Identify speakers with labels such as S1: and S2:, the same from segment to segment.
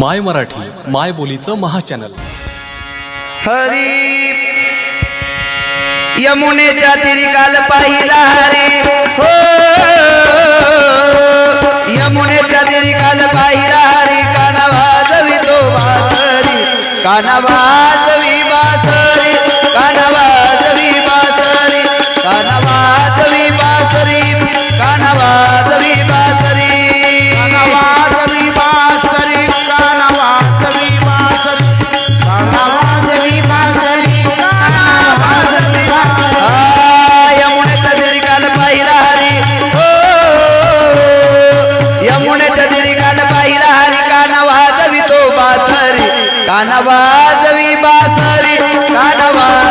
S1: माय मराठी माय बोलीचं महाचॅनल.
S2: हरी यमुनेच्या तिरी काल पाहिला हरी. हो यमुनेच्या तिरी काल पाहिला हरी. कानावाजवी तो बासरी कानावाजवी बासरी कानावाजवी बासरी काना कानवाजवी बासरी
S3: कानवा.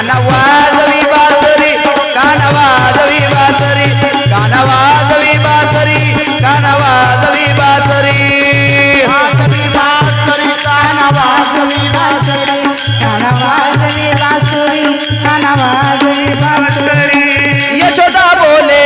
S3: काना वाजवी बासरी काना वाजवी बासरी. काना वाजवी बासरी
S2: काना वाजवी बासरी वाजवी बासरी. यशोदा बोले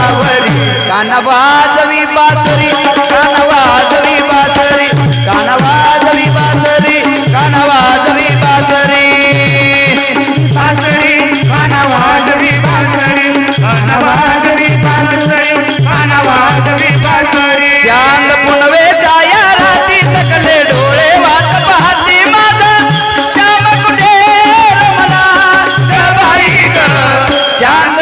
S2: कानावरी कानवाजवी बासरी कानवाजवी बासरी
S3: कानवाजवी बासरी कानवाजवी बासरी बासरी कानवाजवी बासरी
S2: कानवाजवी बासरी तकले डोळे वाट पाहती माझा. चांद